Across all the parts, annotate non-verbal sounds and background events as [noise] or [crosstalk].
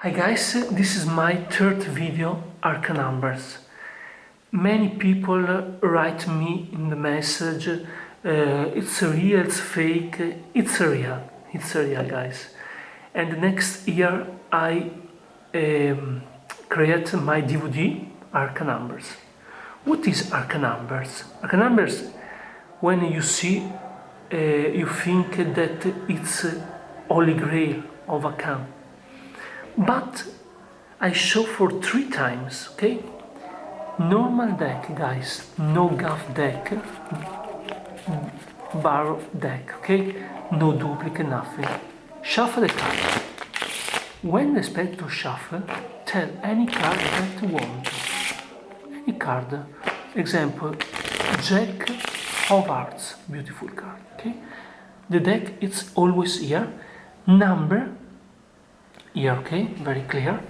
Hi guys, this is my third video, Arca Numbers. Many people write me in the message, uh, it's real, it's fake, it's real, it's real guys. And next year I um, create my DVD, Arca Numbers. What is Arca Numbers? Arca Numbers, when you see, uh, you think that it's Holy Grail of account but I show for three times, okay? Normal deck, guys, no gaff deck, bar deck, okay? No duplicate, nothing. Shuffle the card. When the spectator shuffle, tell any card that you want. Any card. Example, Jack of Hearts, beautiful card, okay? The deck it's always here. Number here okay very clear.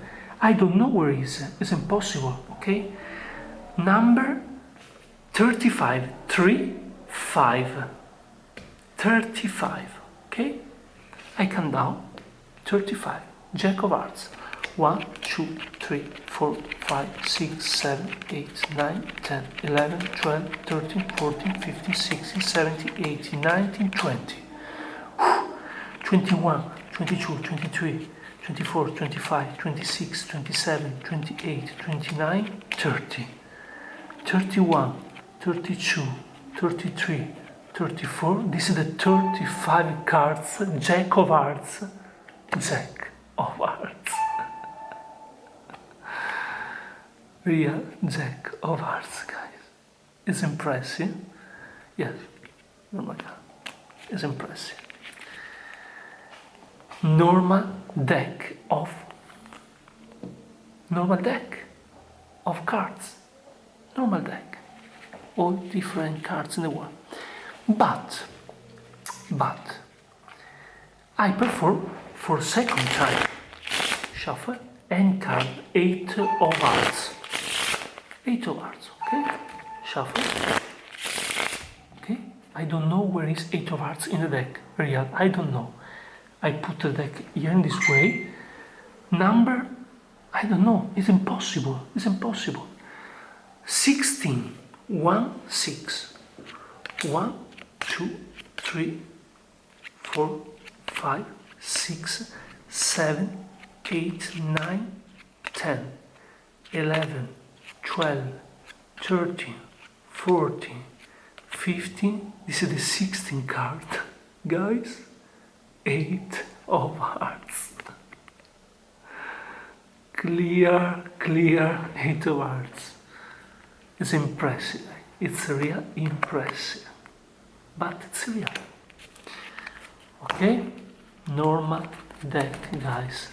I don't know where is it's impossible okay? Number 35 3 5 35 okay? I count down. 35 Jack of Hearts. 1 2 3 4 5 6 7 8 9 10 11 12 13 14 15 16 17 18 19 20 21 22 23 24, 25, 26, 27, 28, 29, 30, 31, 32, 33, 34. This is the 35 cards, Jack of Hearts, Jack of Hearts. [laughs] Real Jack of Hearts, guys. It's impressive. Yes, oh my god, it's impressive normal deck of normal deck of cards. Normal deck. All different cards in the world. But but I perform for second time shuffle and card eight of hearts. Eight of hearts okay? Shuffle. Okay? I don't know where is eight of hearts in the deck. Real I don't know I put the deck here in this way. Number, I don't know, it's impossible, it's impossible. 16, 1, 6, 1, 2, 3, 4, 5, 6, 7, 8, 9, 10, 11, 12, 13, 14, 15, this is the 16 card, [laughs] guys eight of hearts. Clear, clear eight of hearts. It's impressive. It's real impressive. But it's real. Okay? Normal deck, guys.